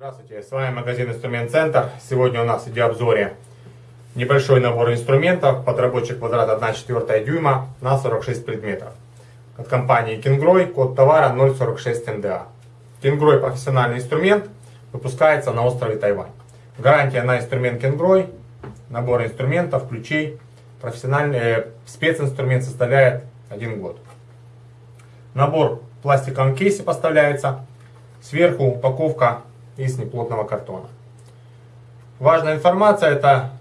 с вами магазин Инструмент Центр. Сегодня у нас в видеообзоре небольшой набор инструментов под рабочий квадрат 1,4 дюйма на 46 предметов. От компании Кингрой, код товара 046 МДА. Кингрой профессиональный инструмент, выпускается на острове Тайвань. Гарантия на инструмент Кингрой, набор инструментов, ключей, профессиональный э, специнструмент составляет 1 год. Набор в пластиковом кейсе поставляется. Сверху упаковка из неплотного картона. Важная информация, это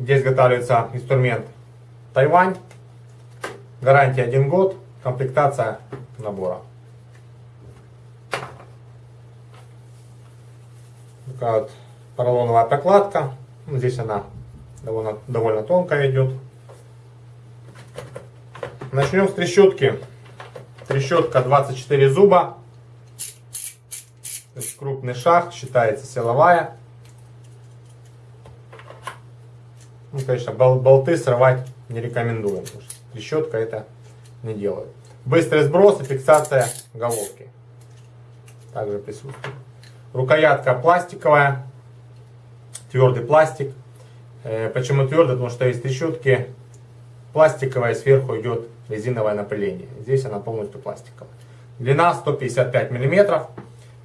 где изготавливается инструмент Тайвань, гарантия 1 год, комплектация набора. Такая вот поролоновая прокладка, ну, здесь она довольно, довольно тонкая идет. Начнем с трещотки. Трещотка 24 зуба то есть крупный шаг, считается силовая. Ну, конечно, бол болты срывать не рекомендуем, потому трещотка это не делает. Быстрый сброс и фиксация головки. Также присутствует. Рукоятка пластиковая, твердый пластик. Э, почему твердый? Потому что из трещотки пластиковая, сверху идет резиновое напыление. Здесь она полностью пластиковая. Длина 155 миллиметров.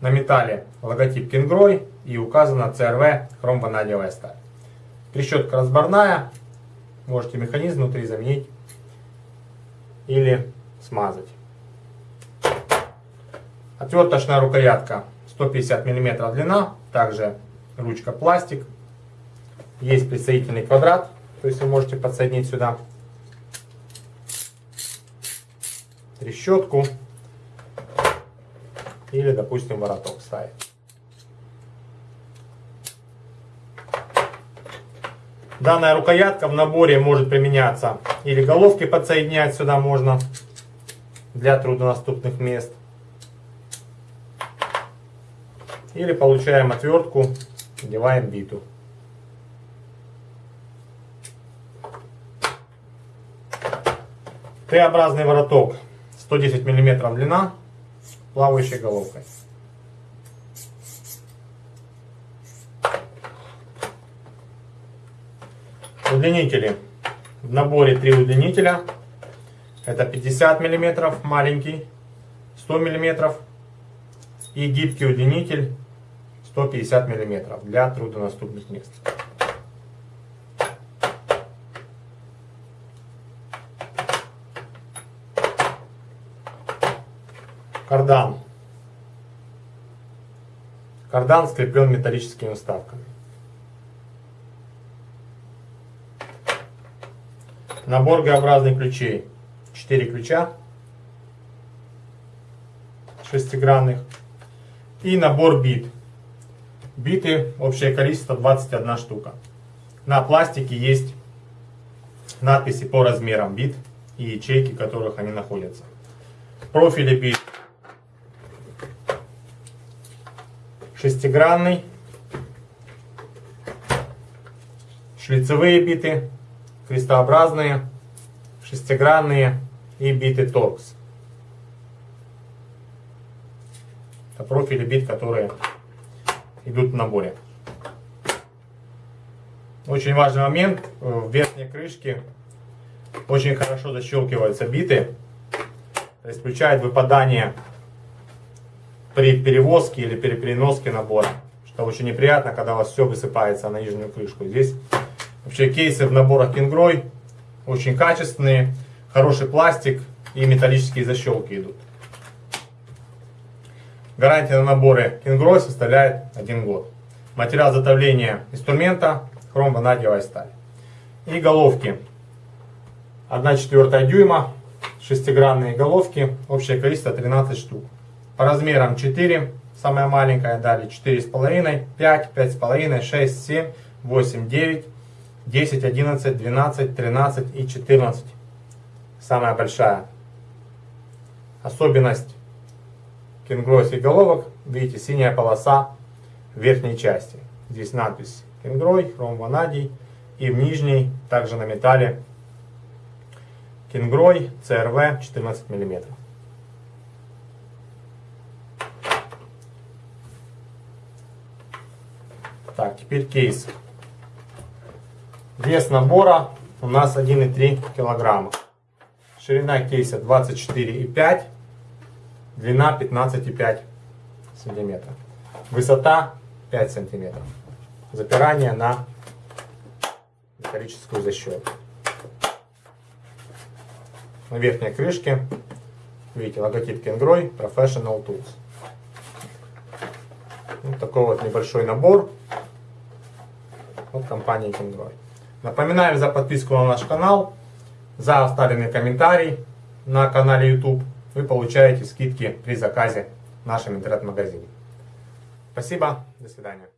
На металле логотип Кингрой и указана CRV хромванадиевая сталь. Трещотка разборная, можете механизм внутри заменить или смазать. Отверточная рукоятка 150 мм длина, также ручка пластик. Есть присоединительный квадрат, то есть вы можете подсоединить сюда трещотку или, допустим, вороток ставить. Данная рукоятка в наборе может применяться или головки подсоединять сюда можно для труднодоступных мест. Или получаем отвертку, надеваем биту. Т-образный вороток 110 мм длина, плавающей головкой. Удлинители. В наборе три удлинителя. Это 50 мм маленький, 100 мм и гибкий удлинитель 150 мм для труднодоступных мест. Кардан. Кардан скреплен металлическими вставками. Набор Г-образных ключей. 4 ключа шестигранных. И набор бит. Биты, общее количество 21 штука. На пластике есть надписи по размерам бит и ячейки, в которых они находятся. Профили бит шестигранный, шлицевые биты, крестообразные, шестигранные и биты торкс. Это профили бит, которые идут в наборе. Очень важный момент, в верхней крышке очень хорошо защелкиваются биты, исключает выпадание при перевозке или при переноске набора. Что очень неприятно, когда у вас все высыпается на нижнюю крышку. Здесь вообще кейсы в наборах Кингрой очень качественные, хороший пластик и металлические защелки идут. Гарантия на наборы Кингрой составляет 1 год. Материал изготовления инструмента хромванадиевая сталь. И головки 1,4 дюйма, шестигранные головки, общее количество 13 штук. По размерам 4, самая маленькая, далее 4,5, 5, 5,5, 6, 7, 8, 9, 10, 11, 12, 13 и 14. Самая большая. Особенность кенгройских головок, видите, синяя полоса в верхней части. Здесь надпись кенгрой, хром ванадий. И в нижней, также на металле, кенгрой, CRV 14 мм. Так, теперь кейс. Вес набора у нас 1,3 килограмма. Ширина кейса 24,5, длина 15,5 сантиметров. Высота 5 сантиметров. Запирание на металлическую защелку. На верхней крышке видите логотип Kengroy Professional Tools. Вот такой вот небольшой набор от компании Kengroy. Напоминаем за подписку на наш канал, за оставленный комментарий на канале YouTube. Вы получаете скидки при заказе в нашем интернет-магазине. Спасибо, до свидания.